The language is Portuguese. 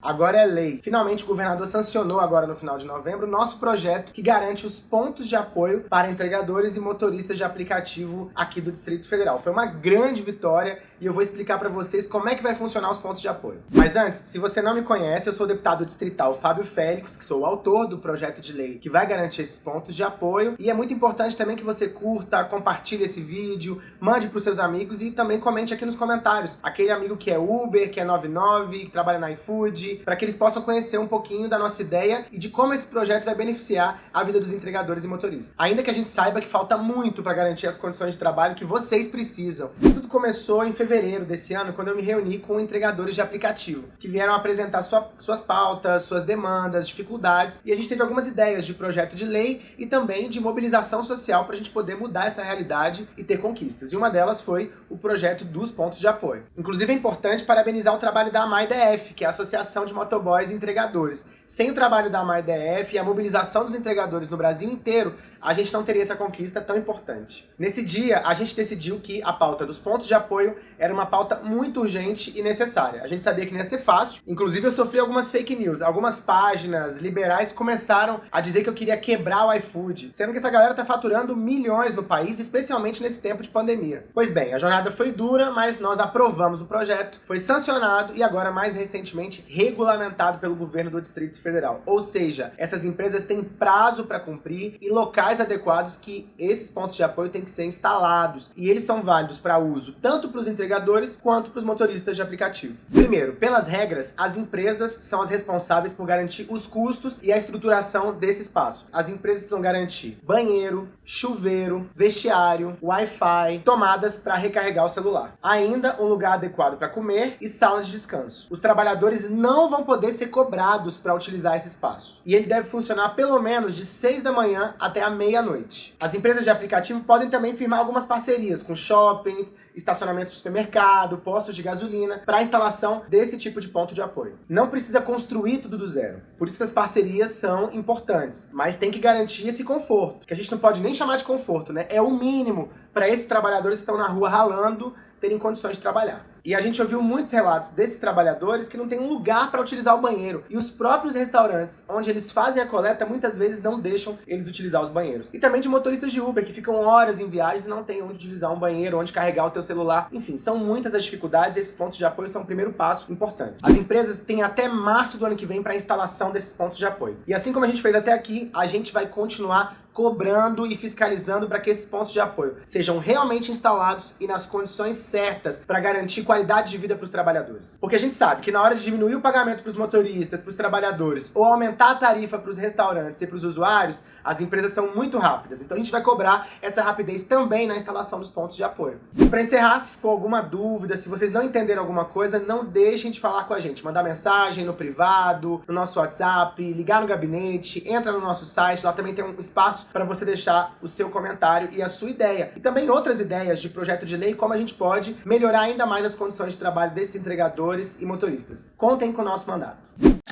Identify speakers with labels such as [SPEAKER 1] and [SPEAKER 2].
[SPEAKER 1] Agora é lei. Finalmente o governador sancionou agora no final de novembro nosso projeto que garante os pontos de apoio para entregadores e motoristas de aplicativo aqui do Distrito Federal. Foi uma grande vitória e eu vou explicar para vocês como é que vai funcionar os pontos de apoio. Mas antes, se você não me conhece, eu sou o deputado distrital Fábio Félix, que sou o autor do projeto de lei que vai garantir esses pontos de apoio. E é muito importante também que você curta, compartilhe esse vídeo, mande para os seus amigos e também comente aqui nos comentários. Aquele amigo que é Uber, que é 99, que trabalha na iFood, para que eles possam conhecer um pouquinho da nossa ideia e de como esse projeto vai beneficiar a vida dos entregadores e motoristas. Ainda que a gente saiba que falta muito para garantir as condições de trabalho que vocês precisam. Tudo começou em fevereiro desse ano, quando eu me reuni com entregadores de aplicativo, que vieram apresentar sua, suas pautas, suas demandas, dificuldades, e a gente teve algumas ideias de projeto de lei e também de mobilização social para a gente poder mudar essa realidade e ter conquistas. E uma delas foi o projeto dos pontos de apoio. Inclusive é importante parabenizar o trabalho da AMAIDF, que é a Associação de Motoboys e Entregadores. Sem o trabalho da MyDF e a mobilização dos entregadores no Brasil inteiro, a gente não teria essa conquista tão importante. Nesse dia, a gente decidiu que a pauta dos pontos de apoio era uma pauta muito urgente e necessária. A gente sabia que não ia ser fácil, inclusive eu sofri algumas fake news. Algumas páginas liberais começaram a dizer que eu queria quebrar o iFood, sendo que essa galera tá faturando milhões no país, especialmente nesse tempo de pandemia. Pois bem, a jornada foi dura, mas nós aprovamos o projeto, foi sancionado e agora, mais recentemente, regulamentado pelo governo do Distrito Federal. Ou seja, essas empresas têm prazo para cumprir e locais adequados que esses pontos de apoio têm que ser instalados. E eles são válidos para uso tanto para os entregadores quanto para os motoristas de aplicativo. Primeiro, pelas regras, as empresas são as responsáveis por garantir os custos e a estruturação desse espaço. As empresas precisam garantir banheiro, chuveiro, vestiário, Wi-Fi, tomadas para recarregar o celular. Ainda um lugar adequado para comer e salas de descanso. Os trabalhadores não vão poder ser cobrados para utilizar esse espaço. E ele deve funcionar pelo menos de 6 da manhã até a meia-noite. As empresas de aplicativo podem também firmar algumas parcerias com shoppings, estacionamentos de supermercado, postos de gasolina, para instalação desse tipo de ponto de apoio. Não precisa construir tudo do zero. Por isso essas parcerias são importantes, mas tem que garantir esse conforto, que a gente não pode nem chamar de conforto, né? É o mínimo para esses trabalhadores que estão na rua ralando terem condições de trabalhar. E a gente ouviu muitos relatos desses trabalhadores que não tem um lugar para utilizar o banheiro. E os próprios restaurantes, onde eles fazem a coleta, muitas vezes não deixam eles utilizar os banheiros. E também de motoristas de Uber, que ficam horas em viagens e não tem onde utilizar um banheiro, onde carregar o teu celular. Enfim, são muitas as dificuldades e esses pontos de apoio são o primeiro passo importante. As empresas têm até março do ano que vem para a instalação desses pontos de apoio. E assim como a gente fez até aqui, a gente vai continuar cobrando e fiscalizando para que esses pontos de apoio sejam realmente instalados e nas condições certas para garantir qualidade de vida para os trabalhadores. Porque a gente sabe que na hora de diminuir o pagamento para os motoristas, para os trabalhadores, ou aumentar a tarifa para os restaurantes e para os usuários, as empresas são muito rápidas. Então a gente vai cobrar essa rapidez também na instalação dos pontos de apoio. E para encerrar, se ficou alguma dúvida, se vocês não entenderam alguma coisa, não deixem de falar com a gente. Mandar mensagem no privado, no nosso WhatsApp, ligar no gabinete, entra no nosso site, lá também tem um para você deixar o seu comentário e a sua ideia. E também outras ideias de projeto de lei, como a gente pode melhorar ainda mais as condições de trabalho desses entregadores e motoristas. Contem com o nosso mandato.